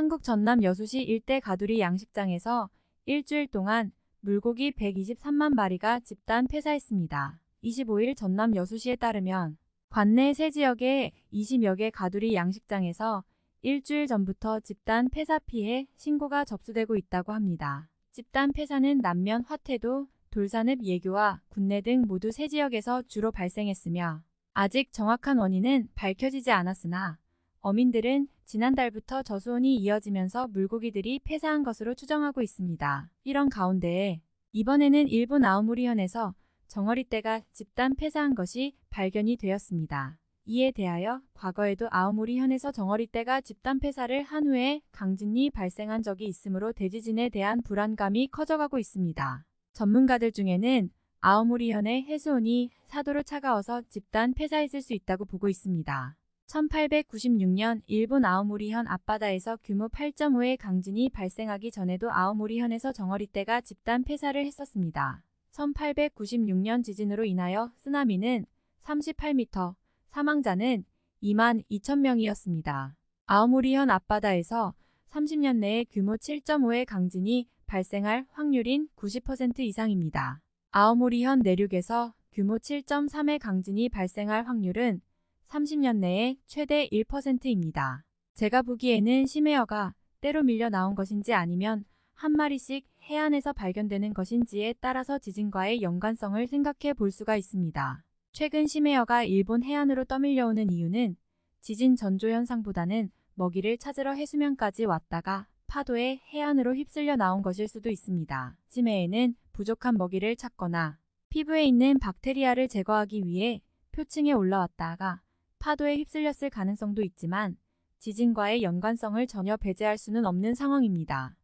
한국 전남 여수시 일대 가두리 양식장에서 일주일 동안 물고기 123만 마리가 집단 폐사했습니다. 25일 전남 여수시에 따르면 관내 세 지역의 20여 개 가두리 양식장에서 일주일 전부터 집단 폐사 피해 신고가 접수되고 있다고 합니다. 집단 폐사는 남면 화태도, 돌산읍 예교와 군내 등 모두 세 지역에서 주로 발생했으며 아직 정확한 원인은 밝혀지지 않았으나 어민들은 지난달부터 저수온이 이어지면서 물고기들이 폐사한 것으로 추정하고 있습니다. 이런 가운데 이번에는 일본 아오모리현에서 정어리떼가 집단 폐사한 것이 발견이 되었습니다. 이에 대하여 과거에도 아오모리현에서 정어리떼가 집단 폐사를 한 후에 강진이 발생한 적이 있으므로 대지진에 대한 불안감이 커져가고 있습니다. 전문가들 중에는 아오모리현의 해수온이 사도로 차가워서 집단 폐사했을 수 있다고 보고 있습니다. 1896년 일본 아오모리현 앞바다에서 규모 8.5의 강진이 발생하기 전에도 아오모리현에서 정어리떼가 집단 폐사를 했었습니다. 1896년 지진으로 인하여 쓰나미는 38m, 사망자는 2만 2천 명이었습니다. 아오모리현 앞바다에서 30년 내에 규모 7.5의 강진이 발생할 확률인 90% 이상입니다. 아오모리현 내륙에서 규모 7.3의 강진이 발생할 확률은 30년 내에 최대 1%입니다. 제가 보기에는 심해어가 때로 밀려 나온 것인지 아니면 한 마리씩 해안에서 발견되는 것인지에 따라서 지진과의 연관성을 생각해 볼 수가 있습니다. 최근 심해어가 일본 해안으로 떠밀려오는 이유는 지진 전조 현상보다는 먹이를 찾으러 해수면까지 왔다가 파도에 해안으로 휩쓸려 나온 것일 수도 있습니다. 심해에는 부족한 먹이를 찾거나 피부에 있는 박테리아를 제거하기 위해 표층에 올라왔다가 파도에 휩쓸렸을 가능성도 있지만 지진과의 연관성을 전혀 배제할 수는 없는 상황입니다.